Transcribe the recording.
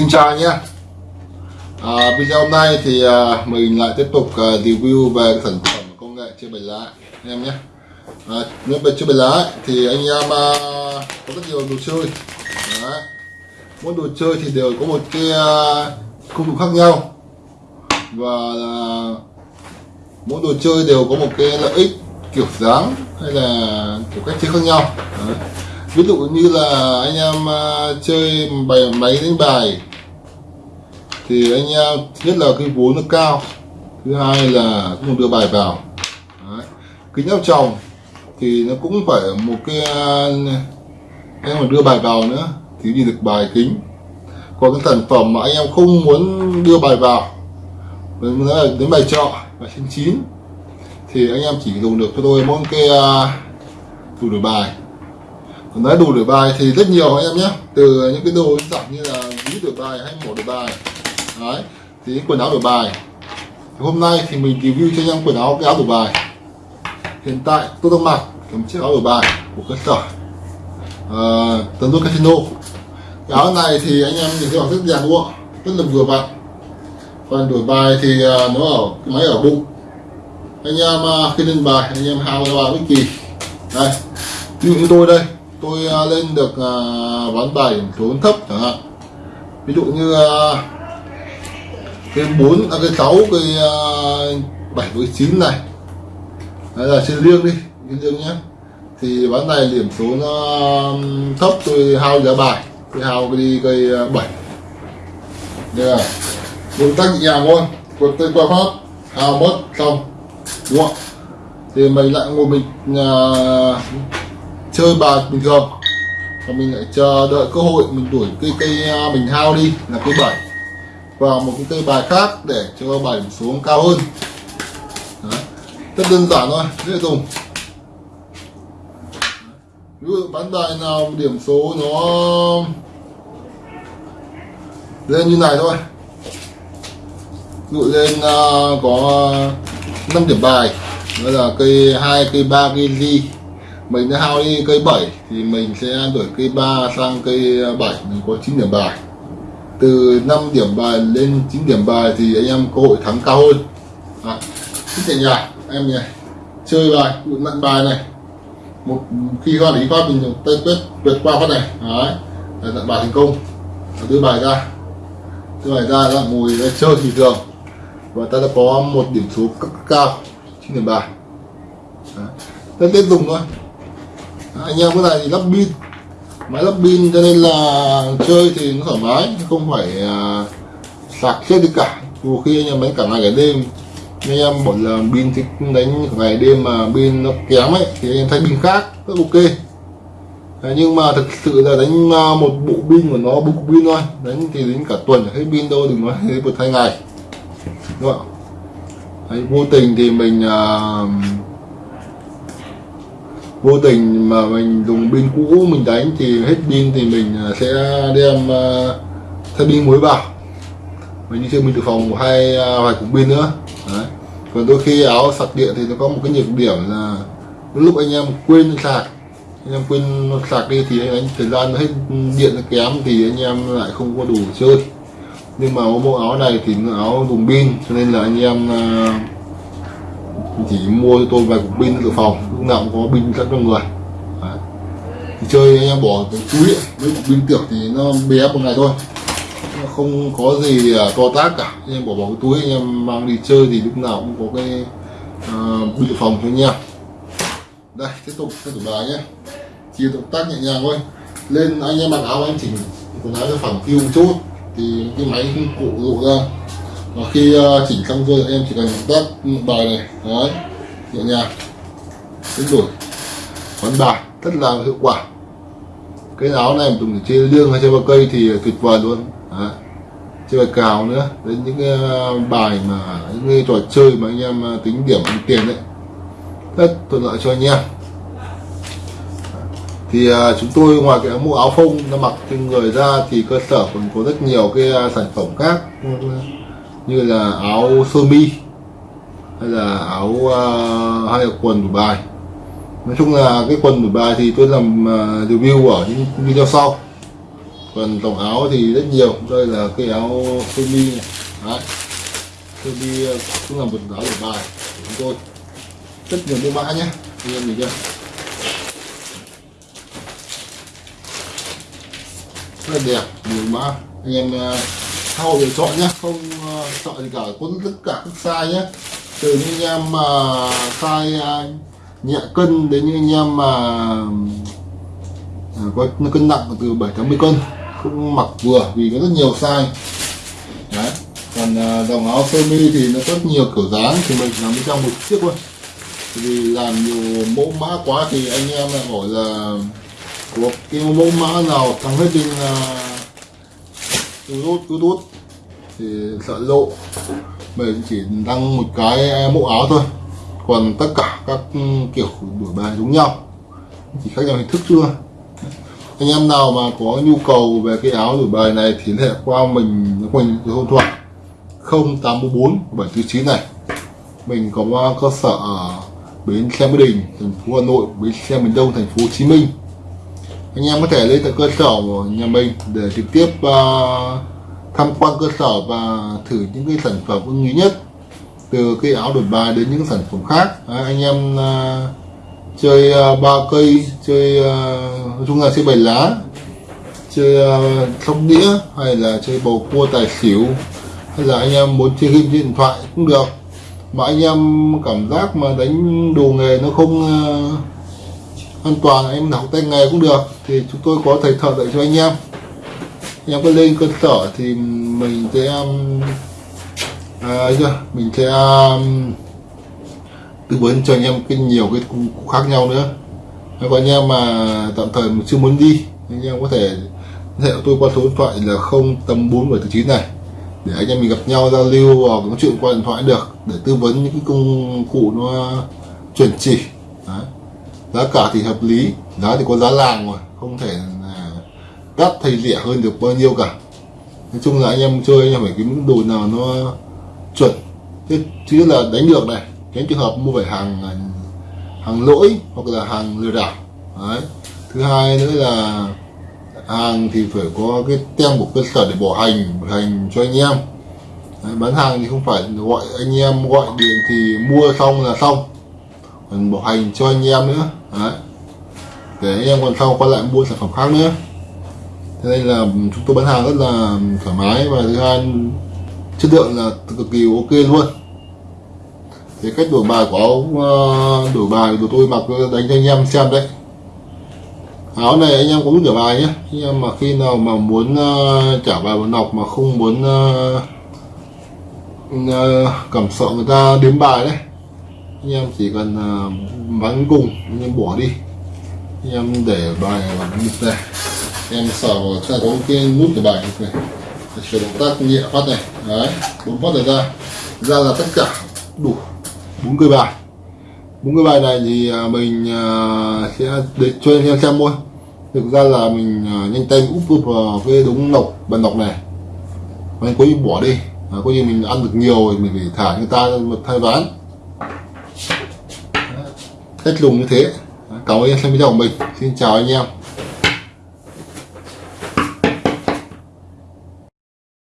Xin chào nhé. À, Video hôm nay thì à, mình lại tiếp tục à, review về sản phẩm công nghệ chơi bài lá anh em nhé. À, Nếu về chơi bài lá thì anh em à, có rất nhiều đồ chơi. Đấy. Mỗi đồ chơi thì đều có một cái à, công cụ khác nhau. Và à, mỗi đồ chơi đều có một cái lợi ích kiểu dáng hay là kiểu cách chơi khác nhau. Đấy. Ví dụ như là anh em uh, chơi bài máy đánh bài thì anh em nhất là cái vốn nó cao. Thứ hai là không đưa bài vào. Đấy. kính áp tròng thì nó cũng phải một cái à, em mà đưa bài vào nữa thì nhìn được bài kính. Còn cái sản phẩm mà anh em không muốn đưa bài vào nó là đến bài trọ và trên chín, thì anh em chỉ dùng được cho tôi mỗi cái à, đủ đổi bài. Còn nói đủ đổi bài thì rất nhiều anh em nhé. Từ những cái đồ dạng như là ví đổi bài hay mổ đổi bài đấy thì quần áo đổi bài. Thì hôm nay thì mình review cho anh em quần áo cái áo đổi bài. Hiện tại tôi đang mặc một chiếc áo đổi bài của cơ sở uh, tấn casino. Cái áo này thì anh em nhìn thấy rất dàn lụa rất là vừa vặn. Còn đổi bài thì uh, nó ở cái máy ở bụng. Anh em uh, khi lên bài anh em hao ra bài bất kỳ. Đây ví dụ như tôi đây. Tôi uh, lên được uh, ván bài số thấp chẳng hạn. Ví dụ như uh, cái bốn à, cái sáu cái à, bảy với chín này. Đấy là trên liêng đi trên liêng nhé. Thì ván này điểm số nó thấp tôi hao giá bài tôi hao đi cây à, bảy. Đây là bốn tác nhẹ nhàng quật tay qua pháp hao mất xong đúng không? Thì mình lại ngồi mình uh, chơi bài bình thường. Và mình lại chờ đợi cơ hội mình đuổi cây cây mình hao đi là cây bảy vào một cái cây bài khác để cho bài điểm xuống cao hơn. Đấy. rất đơn giản thôi dễ dùng. Ví dụ bán bài nào điểm số nó lên như này thôi. Ví dụ lên uh, có 5 điểm bài đó là cây 2, cây 3, cây gì mình đã hao đi cây 7 thì mình sẽ đổi cây 3 sang cây 7 mình có 9 điểm bài từ 5 điểm bài lên 9 điểm bài thì anh em cơ hội thắng cao hơn. À, thích nhẹ nhàng em nhỉ chơi bài nặng bài này. Một khi hoa lý phát mình tay quyết vượt qua phát này. Đấy. Là nặng bài thành công. Đưa bài ra. Đưa bài ra là ngồi chơi bình thường. Và ta đã có một điểm số cao 9 điểm bài. Đấy. tiếp dùng thôi. Anh em cái này thì lắp pin máy lắp pin cho nên là chơi thì nó thoải mái không phải uh, sạc chết đi cả. Dù khi anh em đánh cả ngày cả đêm. Anh em một là pin thì đánh ngày đêm mà pin nó kém ấy thì anh em thay pin khác rất ok. Đấy, nhưng mà thực sự là đánh à, một bộ pin của nó bộ pin thôi. Đánh thì đến cả tuần hết pin đâu đừng nói đến một hai ngày. Đúng không Đấy, vô tình thì mình uh, vô tình mà mình dùng pin cũ mình đánh thì hết pin thì mình à, sẽ đem à, thay pin mới vào. Mình đi chơi mình từ phòng hai à, vài cục pin nữa. Đấy. còn đôi khi áo sạc điện thì nó có một cái nhược điểm là lúc anh em quên sạc, anh em quên sạc đi thì anh, thời gian hết điện nó kém thì anh em lại không có đủ chơi. Nhưng mà bộ áo này thì áo dùng pin, cho nên là anh em chỉ mua cho tôi vài cục pin dự phòng lúc nào cũng có binh sẵn trong người. Đấy. thì chơi anh em bỏ cái túi ấy, mấy tiểu thì nó bé một ngày thôi. Nó không có gì à, to tác cả. Anh em bỏ vào cái túi anh em mang đi chơi thì lúc nào cũng có cái à, uh, pin dự phòng cho anh em. Đây tiếp tục tiếp tục bài nhé. Chỉ động tác nhẹ nhàng thôi. Lên anh em mặc áo anh chỉnh quần áo cho phẳng phiu một chút. Thì cái máy cụ dụ ra. Và khi uh, chỉnh xong rồi em chỉ cần tác bài này. Đấy nhẹ nhàng đánh đổi quán bài rất là hiệu quả. Cái áo này dùng để chơi liêng hay chơi vào cây thì tuyệt vời luôn. Đấy. chơi bài cào nữa. Đến những cái ờ, bài mà những cái trò chơi mà anh em ờ, tính điểm ăn tiền đấy. Rất thuận lợi cho anh em. Thì à, chúng tôi ngoài cái mũ áo phông nó mặc trên người ra thì cơ sở còn có rất nhiều cái sản phẩm khác ừ, như là áo sơ mi hay là áo hay là quần đổi bài nói chung là cái quần đổi bài thì tôi làm à, review ở những video sau. Còn tổng áo thì rất nhiều đây là cái áo sơ mi. Này đấy. Sơ mi à, cũng là một áo của bài của chúng tôi. Rất nhiều mẫu mã nhé anh em nhìn chưa? Rất là đẹp nhiều mã. Anh em uh, thao lựa chọn nhé không chọn gì cả có tất cả các size nhé. Từ những anh em mà size uh, nhẹ cân đến những anh em mà có cân nặng từ 7 đến 10 cân, cũng mặc vừa vì có rất nhiều size. Đấy, còn à, dòng áo sơ mi thì nó rất nhiều kiểu dáng, thì mình làm bên trong một chiếc thôi. Vì làm nhiều mẫu mã quá thì anh em lại hỏi là có cái mẫu mã nào thắng hết trên YouTube YouTube thì sợ lộ. Mình chỉ đăng một cái mẫu áo thôi còn tất cả các ừ, kiểu đổi bài giống nhau. Chỉ khác nhau hình thức chưa? Anh em nào mà có nhu cầu về cái áo đổi bài này thì liên hệ qua mình mình số điện thoại 0844 749 này. Mình có cơ sở ở bến xe mỹ đình thành phố hà nội bến xe miền đông thành phố hồ chí minh. Anh em có thể lên tại cơ sở của nhà mình để trực tiếp uh, tham quan cơ sở và thử những cái sản phẩm ưng ý nhất từ cái áo đổi bài đến những sản phẩm khác. À, anh em à, chơi uh, ba cây chơi à, nói chung là chơi bài lá chơi à, sóc đĩa hay là chơi bầu cua tài xỉu hay là anh em muốn chơi game trên điện thoại cũng được. Mà anh em cảm giác mà đánh đồ nghề nó không uh, an toàn em học tay nghề cũng được thì chúng tôi có thầy thợ dạy cho anh em. Anh em có lên cơ sở thì mình sẽ um, à, ấy chưa mình sẽ um, tư vấn cho anh em cái nhiều cái cụ khác nhau nữa. Còn anh em mà tạm thời mình chưa muốn đi anh em có thể hệ tôi qua số điện thoại là không tầm bốn bảy chín này. Để anh em mình gặp nhau giao lưu hoặc nói chuyện qua điện thoại được để tư vấn những cái công cụ nó chuẩn chỉ. Đấy. giá cả thì hợp lý giá thì có giá làng rồi không thể đắt thay rẻ hơn được bao nhiêu cả. Nói chung là anh em chơi anh em phải cái những đồ nào nó chuẩn. Thứ nhất là đánh được này tránh trường hợp mua phải hàng à, hàng lỗi hoặc là hàng lừa đảo. Đấy. thứ hai nữa là hàng thì phải có cái tem của cơ sở để bỏ hành bỏ hành cho anh em. Đấy, bán hàng thì không phải gọi anh em gọi điện thì mua xong là xong. Còn bảo hành cho anh em nữa. Đấy. để anh em còn sau quay lại mua sản phẩm khác nữa. Thế nên là chúng tôi bán hàng rất là thoải mái. Và thứ hai chất lượng là cực kỳ ok luôn. Thế cách đổi bài của áo ờ, đổi bài của tôi mặc đánh cho anh em xem đấy. Áo này anh em cũng đổi bài nhé. Anh em mà khi nào mà muốn uh, trả bài một nọc mà không muốn uh, uh, cảm sợ người ta đếm bài đấy anh em chỉ cần uh, bắn cùng anh em bỏ đi. Anh em để bài vào nút này. Em sờ vào sẽ có cái nút của bài này sửa động tác nhẹ phát này. Đấy bốn phát này ra. Ra là tất cả đủ bốn cây bài. Bốn cái bài này thì à, mình à, sẽ để cho anh em xem thôi. Thực ra là mình à, nhanh tay úp vào cái đống nọc bàn nọc này. Mình có bỏ đi. À, có như mình ăn được nhiều thì mình phải thả người ta một thay ván. Cách lùng như thế. Cảm ơn em xem video của mình. Xin chào anh em.